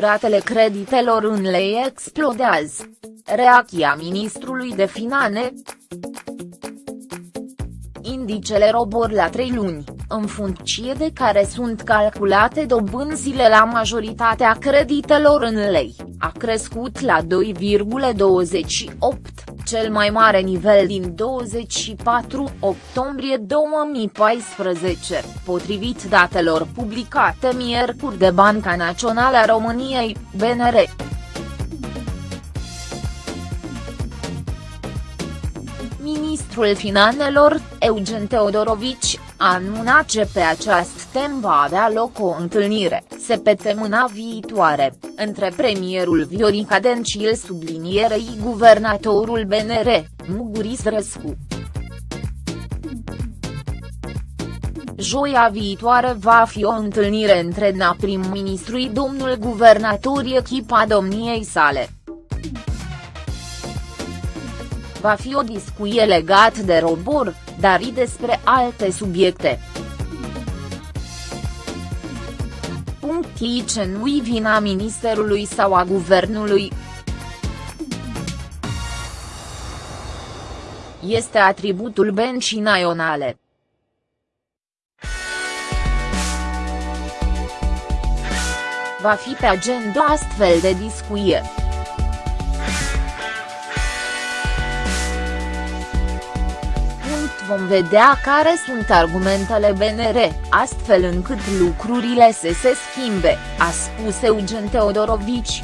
Ratele creditelor în lei explodează. Reacția ministrului de Finane Indicele robor la trei luni, în funcție de care sunt calculate dobânzile la majoritatea creditelor în lei, a crescut la 2,28 cel mai mare nivel din 24 octombrie 2014, potrivit datelor publicate miercuri de Banca Națională a României, BNR. Ministrul Finanțelor, Eugen Teodorovici, a anunțat că pe această temă va avea loc o întâlnire, săptămâna viitoare, între premierul Viorica Dencil sublinierei guvernatorul BNR, Muguris Răscu. Joia viitoare va fi o întâlnire între na prim-ministrui domnul guvernator echipa domniei sale. Va fi o discuție legat de robor, dar și despre alte subiecte. ce nu-i vina ministerului sau a guvernului. Este atributul bencii naționale. Va fi pe agenda astfel de discuție. Vom vedea care sunt argumentele BNR, astfel încât lucrurile să se schimbe, a spus Eugen Teodorovici.